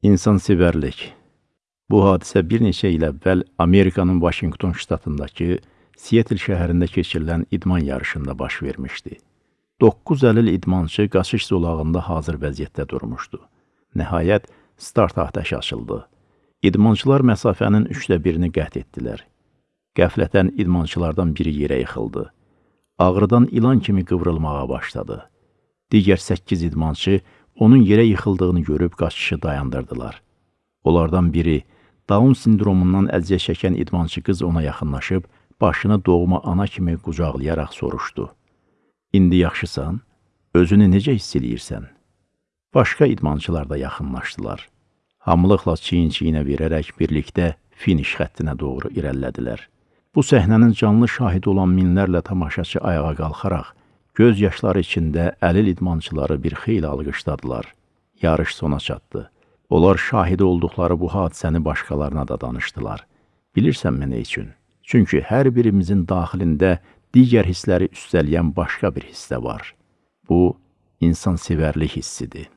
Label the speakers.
Speaker 1: İnsansevərlik Bu hadisə bir neçə il əvvəl Amerikanın Vaşinqton ştatındakı Seattle şəhərində keçirilən idman yarışında baş vermişdi. 9 əlil idmançı qaçış zolağında hazır vəziyyətdə durmuşdu. Nəhayət, start atəşi açıldı. İdmançılar məsafənin üçdə birini qət etdilər. Qəflətən idmançılardan biri yerə yıxıldı. Ağrıdan ilan kimi qıvrılmağa başladı. Digər 8 idmançı onun yerə yıxıldığını görüb qaçışı dayandırdılar. Onlardan biri Down sindromundan əziyyət çəkən idmançı qız ona yaxınlaşıb, başını doğma ana kimi qucaqlayaraq soruşdu. İndi yaxşısan? Özünü necə hiss eləyirsən? Başqa idmançılar da yaxınlaşdılar. Hamılıqla çiyin-çiyinə verərək birlikdə finiş xəttinə doğru irəlilədilər. Bu səhnənin canlı şahidi olan minlərlə tamaşaçı ayağa qalxaraq, göz yaşları içində əlil idmançıları bir xeyli alqışladılar. Yarış sona çatdı. Onlar şahidi olduqları bu hadisəni başqalarına da danışdılar. Bilirsənmi nə üçün? Çünki hər birimizin daxilində digər hissləri üstələyən başqa bir hissə var. Bu, insan sevərlik hissidir.